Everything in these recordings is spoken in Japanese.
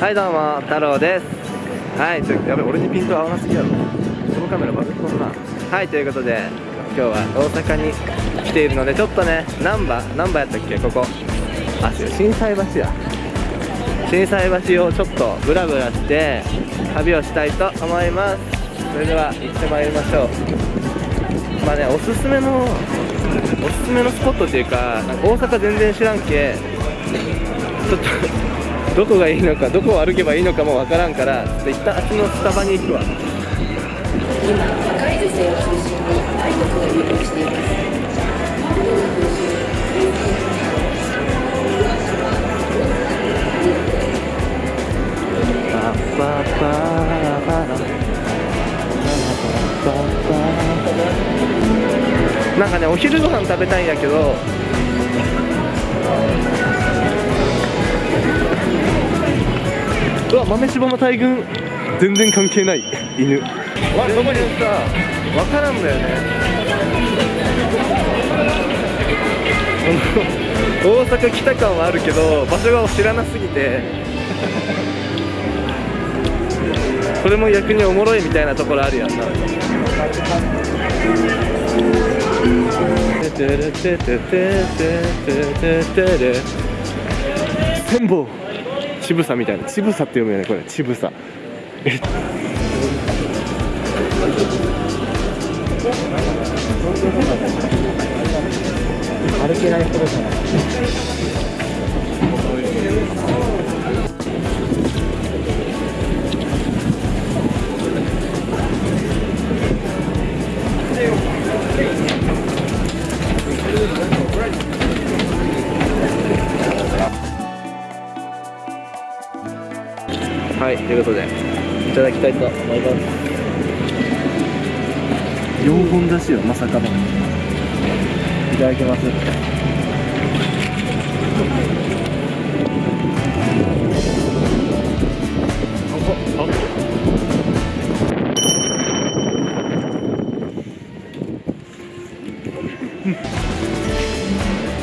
はいどうも太郎です。はいちょやべ俺にピント合わなすぎやろ。このカメラバグっとんなはいということで今日は大阪に来ているのでちょっとね難波難波やったっけ？ここ。あ違う心斎橋や。心斎橋をちょっとブラブラして旅をしたいと思います。それでは行ってまいりましょう。まあねおすすめのおすすめのスポットっていうかか大阪全然知らんけ？ちょっとどこがいいのかどこを歩けばいいのかもわからんからちょっと一旦あっちのスタバに行くわ。今赤い女性を中心に愛国が流行していますパッパッパーパラなんかねお昼ご飯食べたいんやけどわ豆柴の大群。全然関係ない犬。わどこにさ分からんのよね。大阪来た感はあるけど場所が知らなすぎて。これも逆におもろいみたいなところあるやんな。千本ちぶさみたいな。ちぶさって読むよねこれ。ちぶさ。え。歩けないほどじゃないということで、いただきたいと思います。4本だしよ、まさかの。いただきます。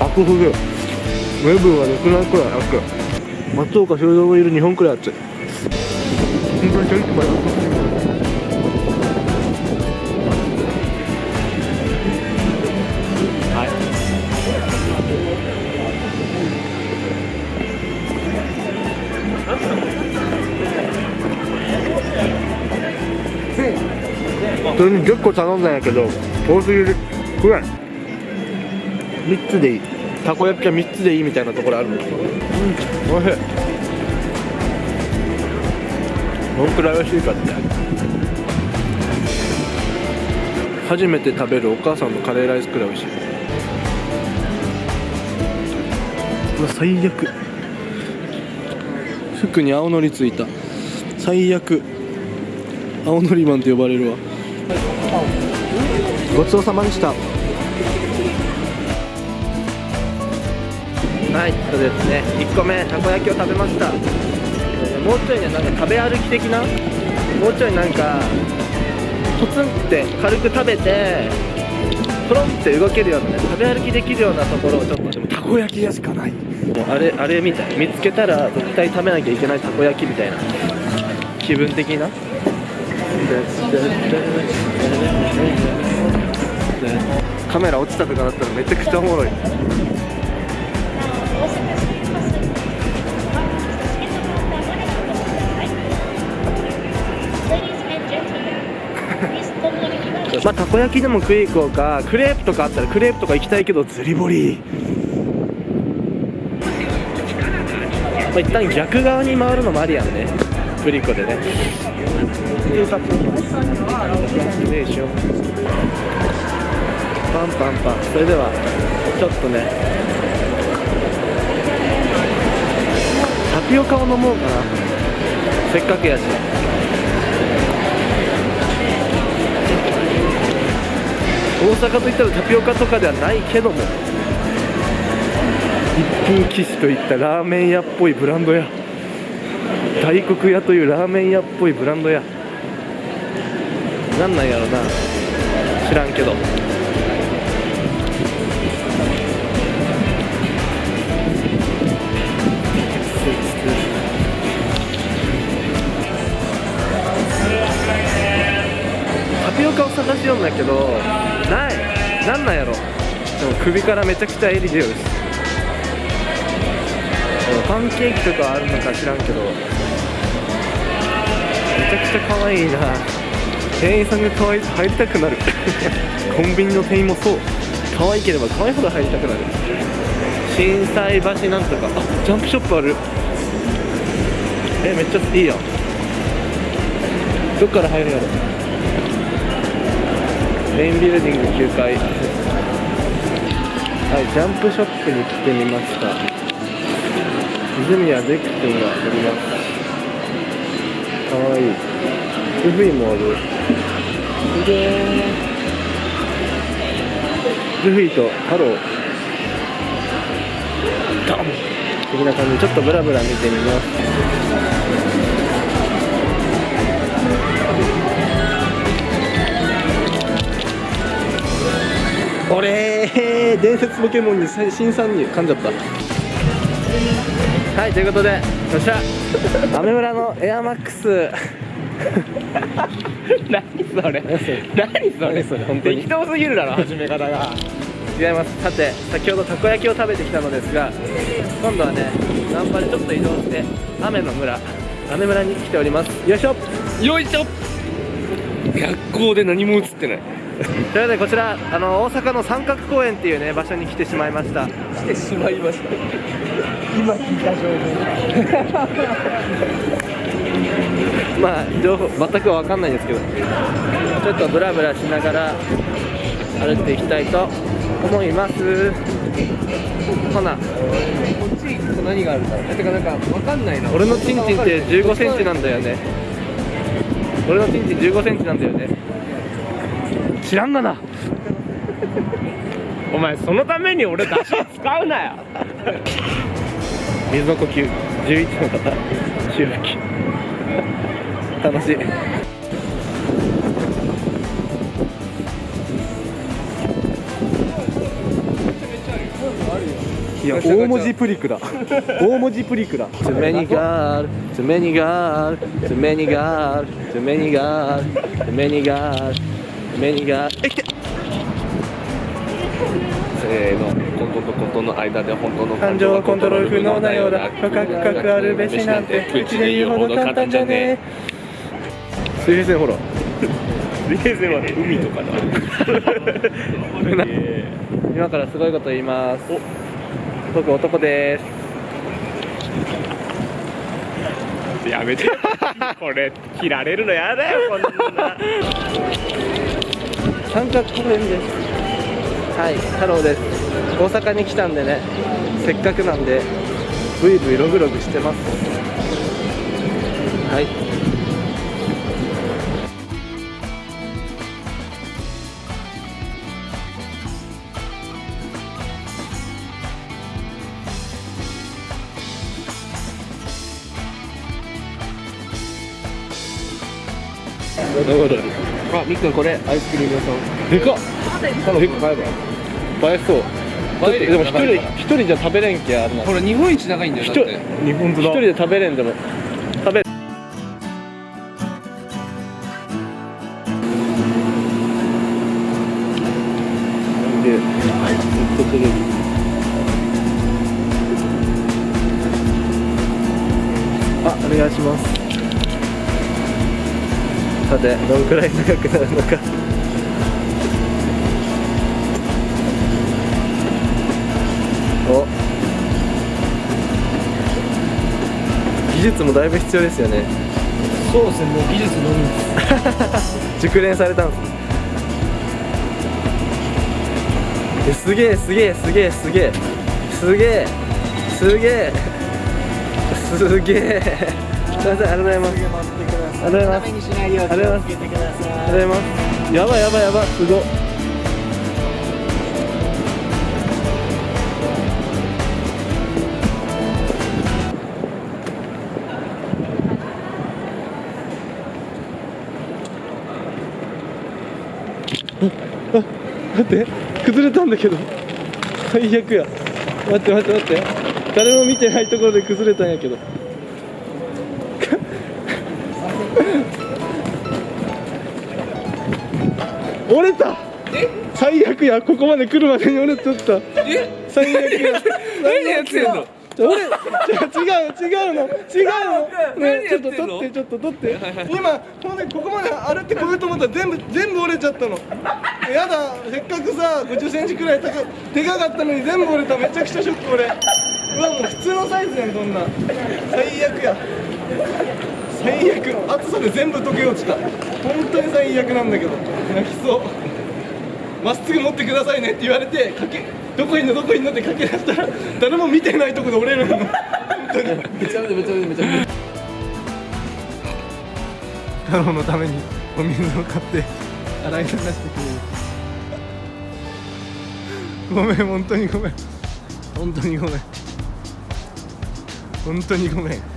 アクフグ。ウェブがなくなるくらい熱い。松岡修造もいる日本くらい熱い。本当にちょい。っと前はい。それに10個頼んだんやけど多すぎる。くらい3つでいい。たこ焼きは3つでいいみたいなところあるうん。おいしい。どんくらい美味しいかって初めて食べるお母さんのカレーライスくらい美味しいうわ最悪服に青のりついた最悪青のりマンって呼ばれるわごちそうさまでした。はいそうですね。1個目たこ焼きを食べました。もうちょいねなんか食べ歩き的なもうちょいなんかポツンって軽く食べてトロンって動けるようなね食べ歩きできるようなところをちょっとでもたこ焼き屋しかない。もうあれあれみたい。見つけたら絶対食べなきゃいけないたこ焼きみたいな気分的な。カメラ落ちたとかだったらめちゃくちゃおもろいまあたこ焼きでも食い行こうか。クレープとかあったらクレープとか行きたいけど釣り堀まあ一旦逆側に回るのもありやんね。グリコでね。パンパンパン。それではちょっとね。タピオカを飲もうかな。せっかくやし。大阪といったらタピオカとかではないけども一品騎士といったラーメン屋っぽいブランドや大黒屋というラーメン屋っぽいブランドやなんなんやろな知らんけど。タピオカを探しようんだけどなんなんやろ。でも首からめちゃくちゃ襟出るしパンケーキとかあるのか知らんけど。めちゃくちゃ可愛いな。店員さんが可愛いと入りたくなる。コンビニの店員もそう。可愛ければ可愛いほど入りたくなる。心斎橋なんとか。あジャンプショップある。えめっちゃいいやん。どっから入るやろメインビルディング9階。はいジャンプショップに来てみました。緑谷出久君がおります。かわいい。ルフィもある。すげえルフィとハロー。ドン。的な感じ。でちょっとブラブラ見てみます俺伝説ポケモンに新参入噛んじゃった。はいということでよっしゃ。アメ村のエアマックス。何それ？何それ？それ？本当に？適当すぎるだろ。始め方が。違います。さて先ほどたこ焼きを食べてきたのですが今度はね南波でちょっと移動して雨の村雨村に来ております。よいしょ。よいしょ。学校で何も映ってない ということでこちらあの大阪の三角公園っていうね場所に来てしまいました。来てしまいました。今聞いた情報。まあ情報全く分かんないですけどちょっとブラブラしながら歩いていきたいと思います。ほな。こっち行くと何があるんだろう。てかなんかわかんないな。俺のチンチンって1 5センチなんだよね。俺のチンチン1 5センチなんだよね知らんがなお前そのために俺出汁使うなよ水の呼吸11の方周期楽しいいや大文字プリクだ大文字プリクだ Too many girl, too many girl, too many girl, too many girl, too many girl, many girl え来てせーのコントとコントの間で本当の感情はコントロール不能なようだ。深く深くあるべしなんて口で言うほど簡単じゃね水平線ほら。水平線は海とかだ。今からすごいこと言います。僕男です。やめて。これ切られるのやだよこんな三角公園です。はい太郎です。大阪に来たんでねせっかくなんでブイブイログログしてます。はい。どこどあみっくんこれ？アイスクリーム屋さん。でかっ。多分結構買えば。映えそう。でも一人一人じゃ食べれんけあるな。これ日本一長いんだよ一人だって日本一人で食べれんでも。食べ。あお願いしますさてどのくらい長くなるのか。お。技術もだいぶ必要ですよね。そうですねもう技術のみ 熟練されたんです。えすげえすげえすげえすげえ。すげえすげえ。すげえ。すいませんありがとうございます。ありがとうございますにしない。ようありがとうござい。ます気をつけてくださいありがとうござい。ますやばいやばい。やばい。すごっあ待って。崩れたんだけど。最悪や。待って待って待って。誰も見てないところで崩れたんやけどお 折れた。最悪や。ここまで来るまでに折れとった。え？最悪や。何やってんの？俺違う違うの。違うの。ねちょっと取ってちょっと取って。今ほんでここまで歩ってこようと思ったら全部全部折れちゃったの。やだ。せっかくさ5 0センチくらい高いでかかったのに全部折れた。めちゃくちゃショック俺。うわもう普通のサイズやんこんな。ん最悪や最悪暑さで全部溶け落ちた。本当に最悪なんだけど。泣きそう。まっすぐ持ってくださいねって言われてかけどこいんのどこいんのって駆け出したら誰も見てないとこで折れるの。本当に。めちゃめちゃめちゃめちゃめちゃ太郎のためにお水を買って洗い流してくれるごめん本当にごめん本当にごめん本当にごめん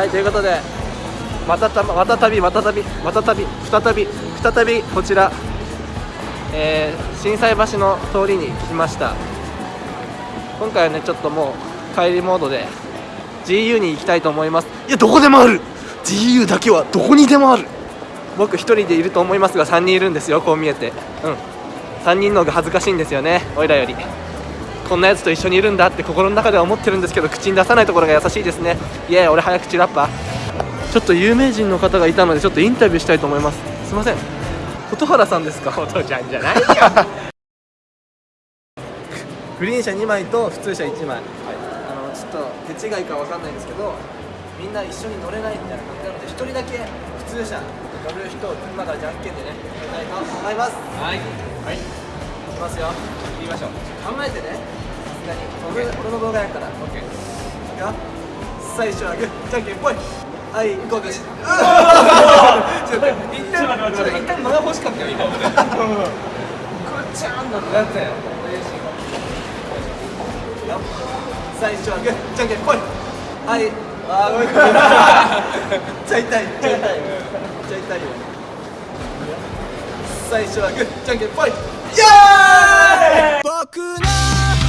はいということでまたたまたたびまたたびまたたび再び再びこちら、えー、心斎橋の通りに来ました。今回はねちょっともう帰りモードで GU に行きたいと思います。いやどこでもある。GU だけはどこにでもある。僕一人でいると思いますが3人いるんですよこう見えて。うん。3人の方が恥ずかしいんですよねおいらより。こんなやつと一緒にいるんだって心の中では思ってるんですけど口に出さないところが優しいですね。いや俺早口ラッパー。ちょっと有名人の方がいたのでちょっとインタビューしたいと思います。すいません。蛍原さんですか？ことちゃんじゃないよ。グリーン車2枚と普通車1枚、あのちょっと手違いかわかんないんですけどみんな一緒に乗れないみたいな感じなので1人だけ普通車乗る人を今からじゃんけんでねやりたいと思います。はい。はいますよ。言いましょう。考えてね。さすがに。俺俺の動画やから。OK いくよ最初はグーじゃんけんぽい。はい行こうです ちょっと一旦ちょっと一旦間が欲しかったよ今俺こっちゃんのやったよ最初はグーじゃんけんぽい。はい。あー。ごめんちゃ痛いめっちゃ痛い。ちゃ痛いよ。最初はグーじゃんけんぽい僕の